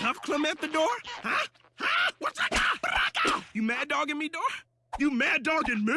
Huff Clement the door? Huh? Huh? What's that? You mad dogging me, door? You mad dogging me?